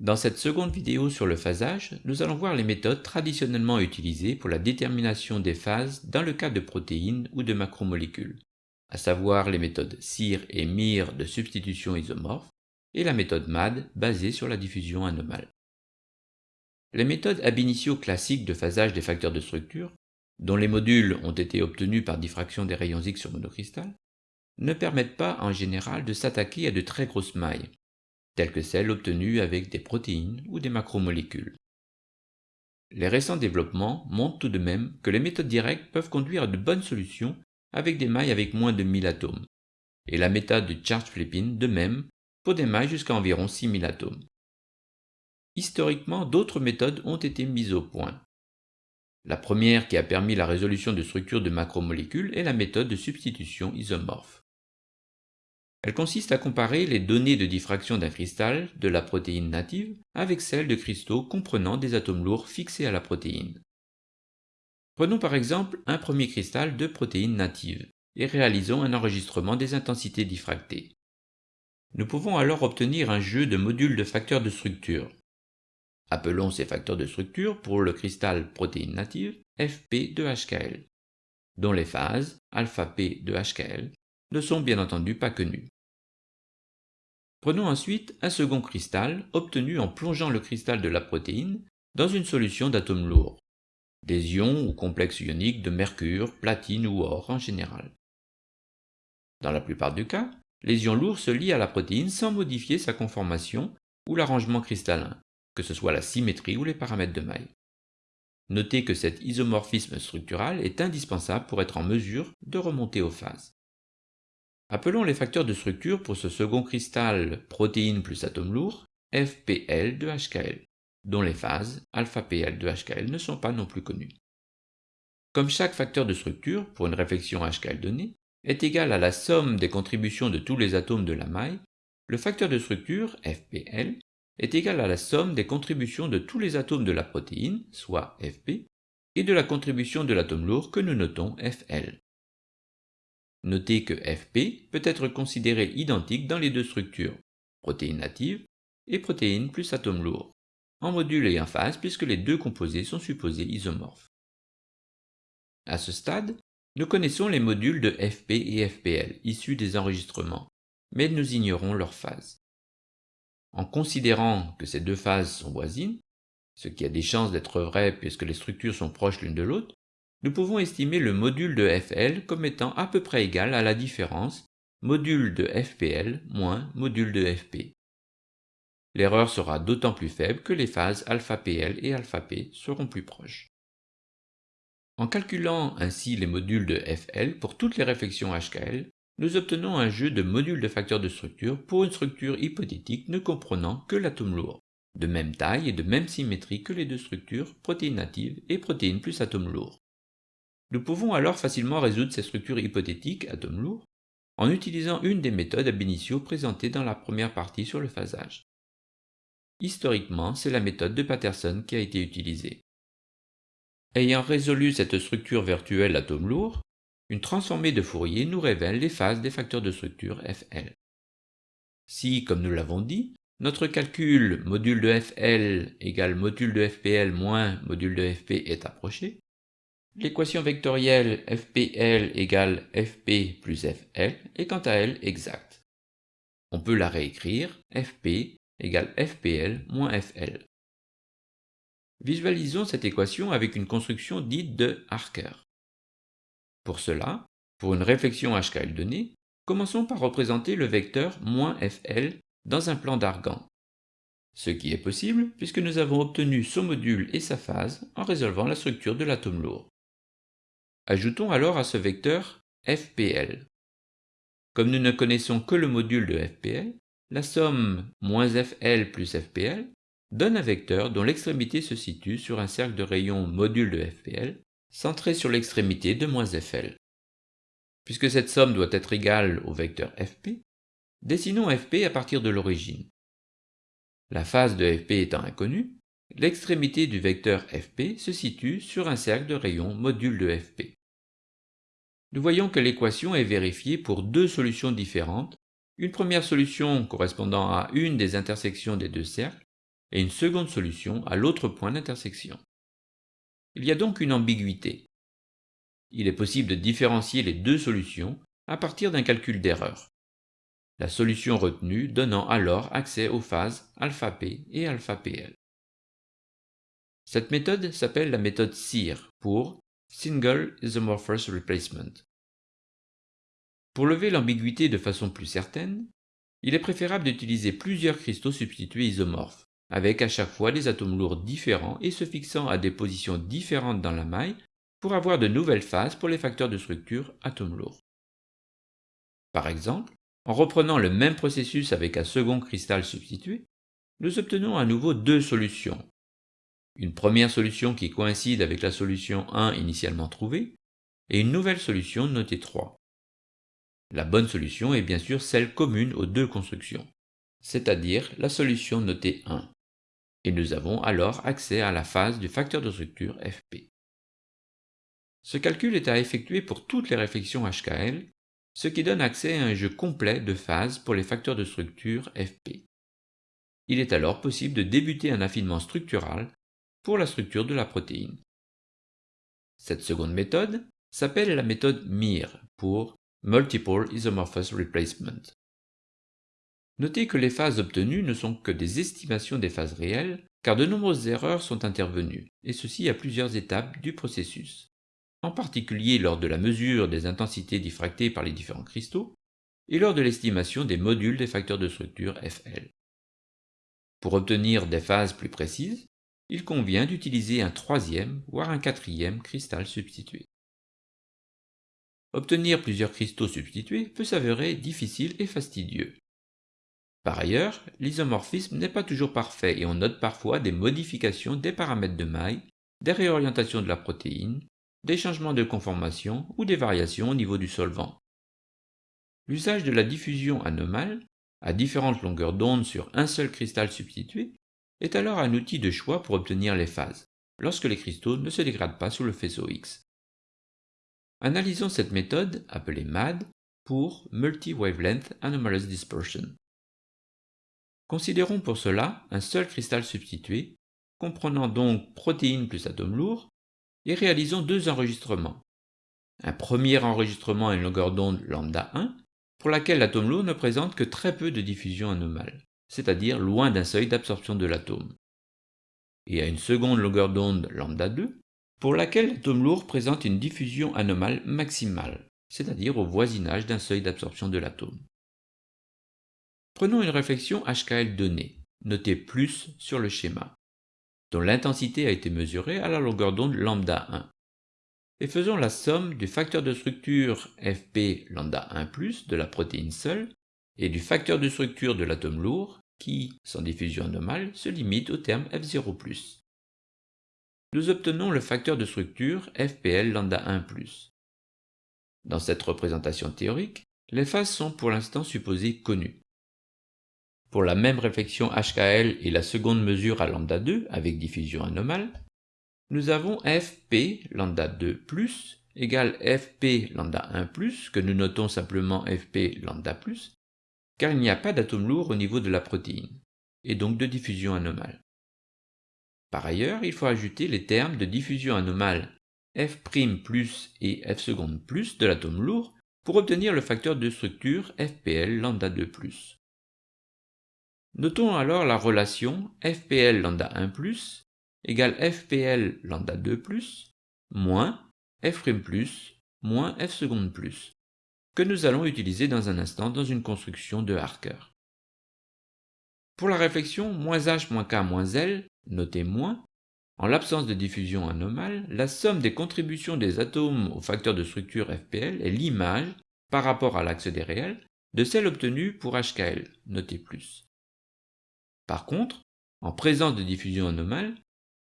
Dans cette seconde vidéo sur le phasage, nous allons voir les méthodes traditionnellement utilisées pour la détermination des phases dans le cas de protéines ou de macromolécules, à savoir les méthodes CIR et MIR de substitution isomorphe et la méthode MAD basée sur la diffusion anomale. Les méthodes ab initio classiques de phasage des facteurs de structure, dont les modules ont été obtenus par diffraction des rayons X sur monocristal, ne permettent pas en général de s'attaquer à de très grosses mailles, telles que celles obtenues avec des protéines ou des macromolécules. Les récents développements montrent tout de même que les méthodes directes peuvent conduire à de bonnes solutions avec des mailles avec moins de 1000 atomes, et la méthode de charge flipping de même pour des mailles jusqu'à environ 6000 atomes. Historiquement, d'autres méthodes ont été mises au point. La première qui a permis la résolution de structures de macromolécules est la méthode de substitution isomorphe. Elle consiste à comparer les données de diffraction d'un cristal de la protéine native avec celles de cristaux comprenant des atomes lourds fixés à la protéine. Prenons par exemple un premier cristal de protéine native et réalisons un enregistrement des intensités diffractées. Nous pouvons alors obtenir un jeu de modules de facteurs de structure. Appelons ces facteurs de structure pour le cristal protéine native Fp de HKL, dont les phases alpha P de HKL ne sont bien entendu pas connus. Prenons ensuite un second cristal obtenu en plongeant le cristal de la protéine dans une solution d'atomes lourds, des ions ou complexes ioniques de mercure, platine ou or en général. Dans la plupart des cas, les ions lourds se lient à la protéine sans modifier sa conformation ou l'arrangement cristallin, que ce soit la symétrie ou les paramètres de maille. Notez que cet isomorphisme structural est indispensable pour être en mesure de remonter aux phases. Appelons les facteurs de structure pour ce second cristal protéine plus atome lourd FPL de HKL, dont les phases alpha-PL de HKL ne sont pas non plus connues. Comme chaque facteur de structure, pour une réflexion HKL donnée, est égal à la somme des contributions de tous les atomes de la maille, le facteur de structure, FPL, est égal à la somme des contributions de tous les atomes de la protéine, soit FP, et de la contribution de l'atome lourd que nous notons FL. Notez que Fp peut être considéré identique dans les deux structures, protéines natives et protéines plus atomes lourds, en module et en phase puisque les deux composés sont supposés isomorphes. À ce stade, nous connaissons les modules de Fp et Fpl issus des enregistrements, mais nous ignorons leurs phases. En considérant que ces deux phases sont voisines, ce qui a des chances d'être vrai puisque les structures sont proches l'une de l'autre, nous pouvons estimer le module de FL comme étant à peu près égal à la différence module de FPL moins module de FP. L'erreur sera d'autant plus faible que les phases alpha-PL et alpha-P seront plus proches. En calculant ainsi les modules de FL pour toutes les réflexions HKL, nous obtenons un jeu de modules de facteurs de structure pour une structure hypothétique ne comprenant que l'atome lourd, de même taille et de même symétrie que les deux structures protéines natives et protéines plus atome lourd. Nous pouvons alors facilement résoudre ces structures hypothétiques, atomes lourds, en utilisant une des méthodes ab initio présentées dans la première partie sur le phasage. Historiquement, c'est la méthode de Patterson qui a été utilisée. Ayant résolu cette structure virtuelle atome lourd, une transformée de Fourier nous révèle les phases des facteurs de structure FL. Si, comme nous l'avons dit, notre calcul module de FL égale module de FPL moins module de FP est approché, L'équation vectorielle FPL égale FP plus FL est quant à elle exacte. On peut la réécrire FP égale FPL moins FL. Visualisons cette équation avec une construction dite de Harker. Pour cela, pour une réflexion HKL donnée, commençons par représenter le vecteur moins FL dans un plan d'argan. Ce qui est possible puisque nous avons obtenu son module et sa phase en résolvant la structure de l'atome lourd. Ajoutons alors à ce vecteur FPL. Comme nous ne connaissons que le module de FPL, la somme moins FL plus FPL donne un vecteur dont l'extrémité se situe sur un cercle de rayon module de FPL centré sur l'extrémité de moins FL. Puisque cette somme doit être égale au vecteur FP, dessinons FP à partir de l'origine. La phase de FP étant inconnue, l'extrémité du vecteur FP se situe sur un cercle de rayon module de FP nous voyons que l'équation est vérifiée pour deux solutions différentes, une première solution correspondant à une des intersections des deux cercles, et une seconde solution à l'autre point d'intersection. Il y a donc une ambiguïté. Il est possible de différencier les deux solutions à partir d'un calcul d'erreur. La solution retenue donnant alors accès aux phases αp et αpl. Cette méthode s'appelle la méthode SIR pour Single Isomorphous Replacement. Pour lever l'ambiguïté de façon plus certaine, il est préférable d'utiliser plusieurs cristaux substitués isomorphes, avec à chaque fois des atomes lourds différents et se fixant à des positions différentes dans la maille pour avoir de nouvelles phases pour les facteurs de structure atomes lourds. Par exemple, en reprenant le même processus avec un second cristal substitué, nous obtenons à nouveau deux solutions, une première solution qui coïncide avec la solution 1 initialement trouvée, et une nouvelle solution notée 3. La bonne solution est bien sûr celle commune aux deux constructions, c'est-à-dire la solution notée 1. Et nous avons alors accès à la phase du facteur de structure Fp. Ce calcul est à effectuer pour toutes les réflexions HKL, ce qui donne accès à un jeu complet de phases pour les facteurs de structure Fp. Il est alors possible de débuter un affinement structural pour la structure de la protéine. Cette seconde méthode s'appelle la méthode MIR pour Multiple Isomorphous Replacement. Notez que les phases obtenues ne sont que des estimations des phases réelles, car de nombreuses erreurs sont intervenues, et ceci à plusieurs étapes du processus, en particulier lors de la mesure des intensités diffractées par les différents cristaux, et lors de l'estimation des modules des facteurs de structure FL. Pour obtenir des phases plus précises, il convient d'utiliser un troisième, voire un quatrième cristal substitué. Obtenir plusieurs cristaux substitués peut s'avérer difficile et fastidieux. Par ailleurs, l'isomorphisme n'est pas toujours parfait et on note parfois des modifications des paramètres de maille, des réorientations de la protéine, des changements de conformation ou des variations au niveau du solvant. L'usage de la diffusion anomale, à différentes longueurs d'onde sur un seul cristal substitué, est alors un outil de choix pour obtenir les phases, lorsque les cristaux ne se dégradent pas sous le faisceau X. Analysons cette méthode, appelée MAD, pour Multi-Wavelength Anomalous Dispersion. Considérons pour cela un seul cristal substitué, comprenant donc protéines plus atomes lourds, et réalisons deux enregistrements. Un premier enregistrement à une longueur d'onde lambda 1, pour laquelle l'atome lourd ne présente que très peu de diffusion anomale c'est-à-dire loin d'un seuil d'absorption de l'atome, et à une seconde longueur d'onde lambda 2, pour laquelle l'atome lourd présente une diffusion anomale maximale, c'est-à-dire au voisinage d'un seuil d'absorption de l'atome. Prenons une réflexion HKL donnée, notée plus sur le schéma, dont l'intensité a été mesurée à la longueur d'onde lambda 1, et faisons la somme du facteur de structure Fp lambda 1 de la protéine seule et du facteur de structure de l'atome lourd qui, sans diffusion anomale, se limite au terme F0+. Nous obtenons le facteur de structure FPL lambda 1+. Dans cette représentation théorique, les phases sont pour l'instant supposées connues. Pour la même réflexion HKL et la seconde mesure à lambda 2 avec diffusion anomale, nous avons FP lambda 2 égale FP lambda 1 que nous notons simplement FP lambda car il n'y a pas d'atome lourd au niveau de la protéine, et donc de diffusion anomale. Par ailleurs, il faut ajouter les termes de diffusion anomale F' et F de l'atome lourd pour obtenir le facteur de structure FPL lambda 2 Notons alors la relation FPL lambda 1 égale FPL lambda 2 moins F' moins F que nous allons utiliser dans un instant dans une construction de Harker. Pour la réflexion h moins k moins L, notez moins, en l'absence de diffusion anomale, la somme des contributions des atomes au facteur de structure FPL est l'image, par rapport à l'axe des réels, de celle obtenue pour HKL, notez plus. Par contre, en présence de diffusion anomale,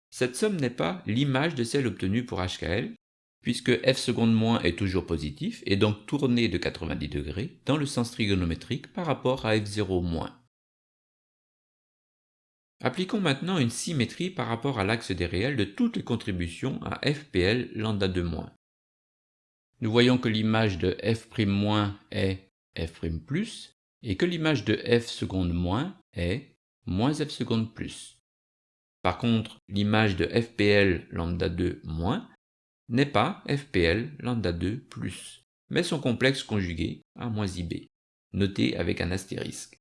cette somme n'est pas l'image de celle obtenue pour HKL, puisque f seconde moins est toujours positif et donc tourné de 90 degrés dans le sens trigonométrique par rapport à f0 moins. Appliquons maintenant une symétrie par rapport à l'axe des réels de toutes les contributions à fpl lambda de moins. Nous voyons que l'image de f' est f' et que l'image de f seconde moins est moins f seconde plus, Par contre, l'image de FPL lambda 2 moins n'est pas FPL lambda 2 plus, mais son complexe conjugué A moins IB, noté avec un astérisque.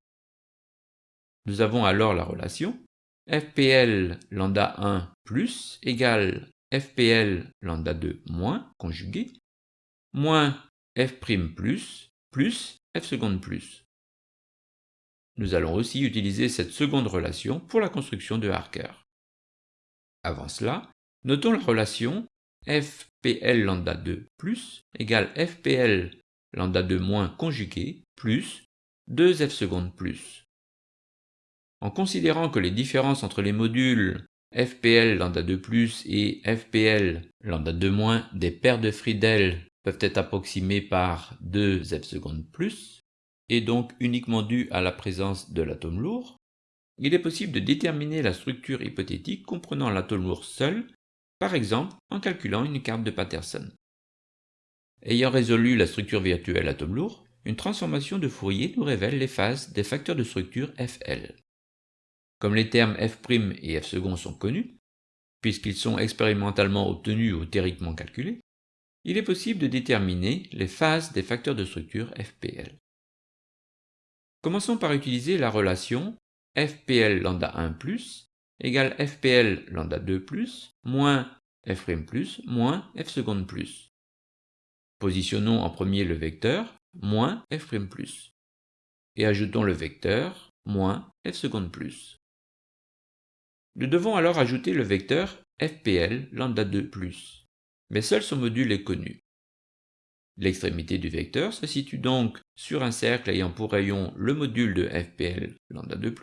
Nous avons alors la relation FPL lambda 1 plus égale FPL lambda 2 moins conjugué moins F' plus plus F seconde plus. Nous allons aussi utiliser cette seconde relation pour la construction de Harker. Avant cela, notons la relation FPL lambda 2 plus égale FPL lambda 2 moins conjugué plus 2F seconde plus. En considérant que les différences entre les modules FPL lambda 2 plus et FPL lambda 2 moins des paires de Friedel peuvent être approximées par 2F seconde plus, et donc uniquement dues à la présence de l'atome lourd, il est possible de déterminer la structure hypothétique comprenant l'atome lourd seul par exemple en calculant une carte de Patterson. Ayant résolu la structure virtuelle atome lourd, une transformation de Fourier nous révèle les phases des facteurs de structure FL. Comme les termes F' et F sont connus, puisqu'ils sont expérimentalement obtenus ou théoriquement calculés, il est possible de déterminer les phases des facteurs de structure FPL. Commençons par utiliser la relation FPL lambda 1 égale FPL lambda 2 moins F' moins F seconde plus. Positionnons en premier le vecteur moins F' et ajoutons le vecteur moins F seconde plus. Nous devons alors ajouter le vecteur FPL lambda 2 mais seul son module est connu. L'extrémité du vecteur se situe donc sur un cercle ayant pour rayon le module de FPL lambda 2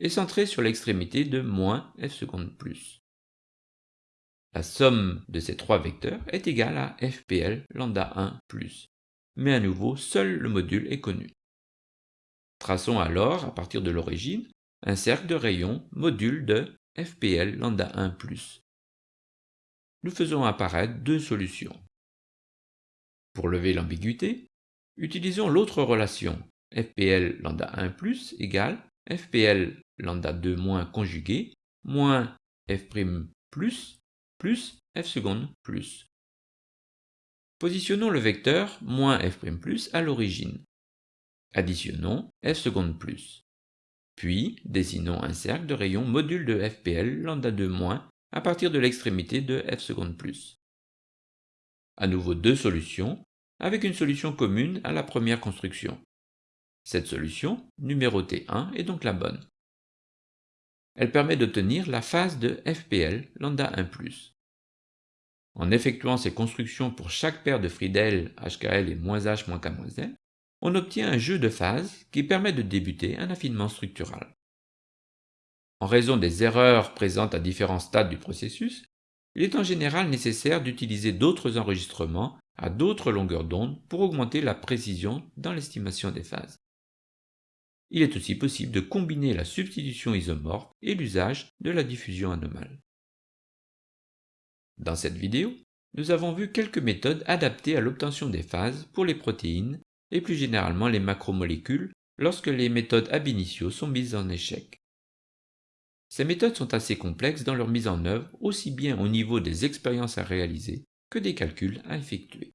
est centré sur l'extrémité de moins f seconde plus. La somme de ces trois vecteurs est égale à fpl lambda 1 plus, mais à nouveau seul le module est connu. Traçons alors, à partir de l'origine, un cercle de rayon module de fpl lambda 1 plus. Nous faisons apparaître deux solutions. Pour lever l'ambiguïté, utilisons l'autre relation fpl lambda 1 plus égale fpl lambda 2 moins conjugué moins f' plus plus f seconde plus. Positionnons le vecteur moins f' plus à l'origine. Additionnons f seconde plus. Puis dessinons un cercle de rayon module de fpl lambda 2 moins à partir de l'extrémité de f seconde plus. À nouveau deux solutions, avec une solution commune à la première construction. Cette solution, numérotée 1, est donc la bonne. Elle permet d'obtenir la phase de FPL lambda 1+. En effectuant ces constructions pour chaque paire de Friedel, HKL et -H K-L, on obtient un jeu de phases qui permet de débuter un affinement structural. En raison des erreurs présentes à différents stades du processus, il est en général nécessaire d'utiliser d'autres enregistrements à d'autres longueurs d'onde pour augmenter la précision dans l'estimation des phases. Il est aussi possible de combiner la substitution isomorphe et l'usage de la diffusion anomale. Dans cette vidéo, nous avons vu quelques méthodes adaptées à l'obtention des phases pour les protéines et plus généralement les macromolécules lorsque les méthodes ab initio sont mises en échec. Ces méthodes sont assez complexes dans leur mise en œuvre aussi bien au niveau des expériences à réaliser que des calculs à effectuer.